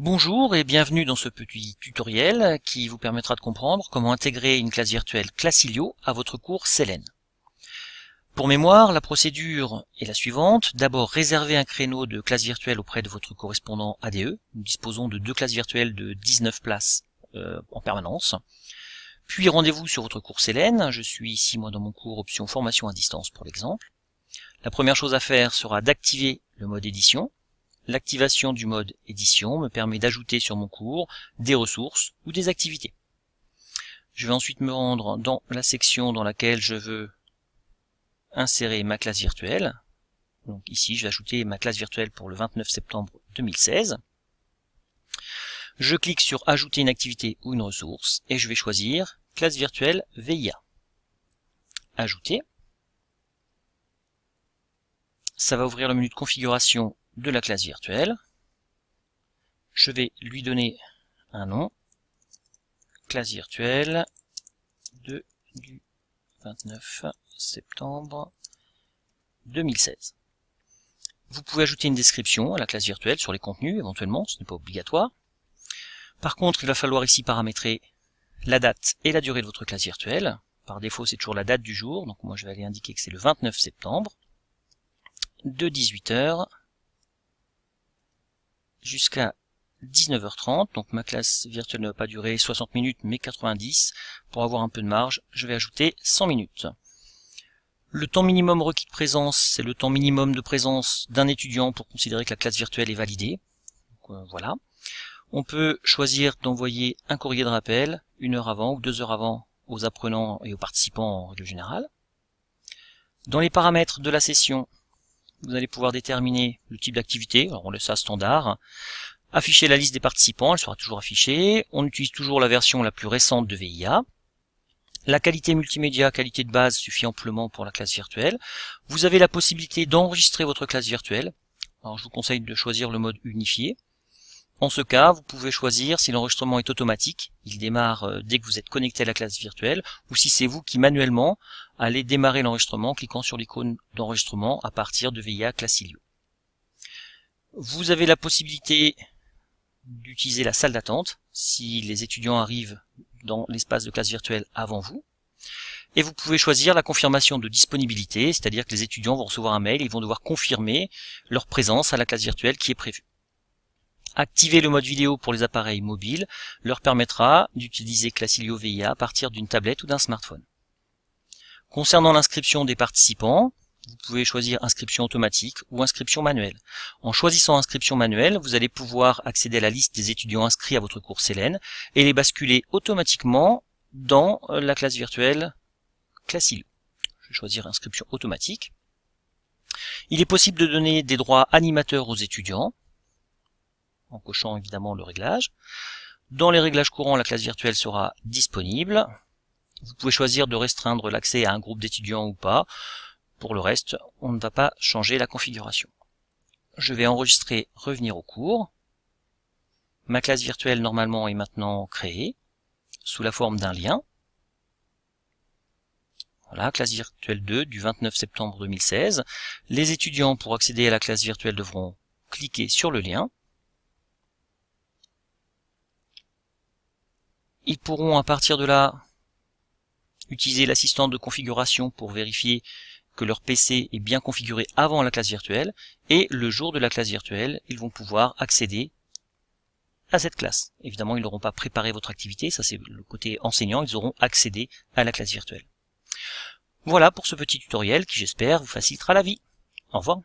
Bonjour et bienvenue dans ce petit tutoriel qui vous permettra de comprendre comment intégrer une classe virtuelle Classilio à votre cours Selene. Pour mémoire, la procédure est la suivante. D'abord, réservez un créneau de classe virtuelle auprès de votre correspondant ADE. Nous disposons de deux classes virtuelles de 19 places euh, en permanence. Puis rendez-vous sur votre cours Selene. Je suis ici moi dans mon cours option formation à distance pour l'exemple. La première chose à faire sera d'activer le mode édition L'activation du mode édition me permet d'ajouter sur mon cours des ressources ou des activités. Je vais ensuite me rendre dans la section dans laquelle je veux insérer ma classe virtuelle. Donc ici, je vais ajouter ma classe virtuelle pour le 29 septembre 2016. Je clique sur ajouter une activité ou une ressource et je vais choisir classe virtuelle VIA. Ajouter. Ça va ouvrir le menu de configuration de la classe virtuelle. Je vais lui donner un nom, classe virtuelle de, du 29 septembre 2016. Vous pouvez ajouter une description à la classe virtuelle sur les contenus éventuellement, ce n'est pas obligatoire. Par contre, il va falloir ici paramétrer la date et la durée de votre classe virtuelle. Par défaut, c'est toujours la date du jour, donc moi je vais aller indiquer que c'est le 29 septembre, de 18h jusqu'à 19h30, donc ma classe virtuelle ne va pas durer 60 minutes mais 90. Pour avoir un peu de marge, je vais ajouter 100 minutes. Le temps minimum requis de présence, c'est le temps minimum de présence d'un étudiant pour considérer que la classe virtuelle est validée. Euh, voilà. On peut choisir d'envoyer un courrier de rappel une heure avant ou deux heures avant aux apprenants et aux participants en règle générale. Dans les paramètres de la session, vous allez pouvoir déterminer le type d'activité, alors on laisse ça standard, afficher la liste des participants, elle sera toujours affichée, on utilise toujours la version la plus récente de VIA, la qualité multimédia, qualité de base suffit amplement pour la classe virtuelle, vous avez la possibilité d'enregistrer votre classe virtuelle, alors je vous conseille de choisir le mode unifié, en ce cas, vous pouvez choisir si l'enregistrement est automatique, il démarre euh, dès que vous êtes connecté à la classe virtuelle, ou si c'est vous qui manuellement allez démarrer l'enregistrement en cliquant sur l'icône d'enregistrement à partir de VIA Classilio. Vous avez la possibilité d'utiliser la salle d'attente si les étudiants arrivent dans l'espace de classe virtuelle avant vous. Et vous pouvez choisir la confirmation de disponibilité, c'est-à-dire que les étudiants vont recevoir un mail, ils vont devoir confirmer leur présence à la classe virtuelle qui est prévue. Activer le mode vidéo pour les appareils mobiles leur permettra d'utiliser Classilio VIA à partir d'une tablette ou d'un smartphone. Concernant l'inscription des participants, vous pouvez choisir inscription automatique ou inscription manuelle. En choisissant inscription manuelle, vous allez pouvoir accéder à la liste des étudiants inscrits à votre cours Selene et les basculer automatiquement dans euh, la classe virtuelle Classilio. Je vais choisir inscription automatique. Il est possible de donner des droits animateurs aux étudiants en cochant évidemment le réglage. Dans les réglages courants, la classe virtuelle sera disponible. Vous pouvez choisir de restreindre l'accès à un groupe d'étudiants ou pas. Pour le reste, on ne va pas changer la configuration. Je vais enregistrer revenir au cours. Ma classe virtuelle normalement est maintenant créée sous la forme d'un lien. Voilà, classe virtuelle 2 du 29 septembre 2016. Les étudiants pour accéder à la classe virtuelle devront cliquer sur le lien. Ils pourront à partir de là utiliser l'assistant de configuration pour vérifier que leur PC est bien configuré avant la classe virtuelle et le jour de la classe virtuelle, ils vont pouvoir accéder à cette classe. Évidemment, ils n'auront pas préparé votre activité, ça c'est le côté enseignant, ils auront accédé à la classe virtuelle. Voilà pour ce petit tutoriel qui j'espère vous facilitera la vie. Au revoir.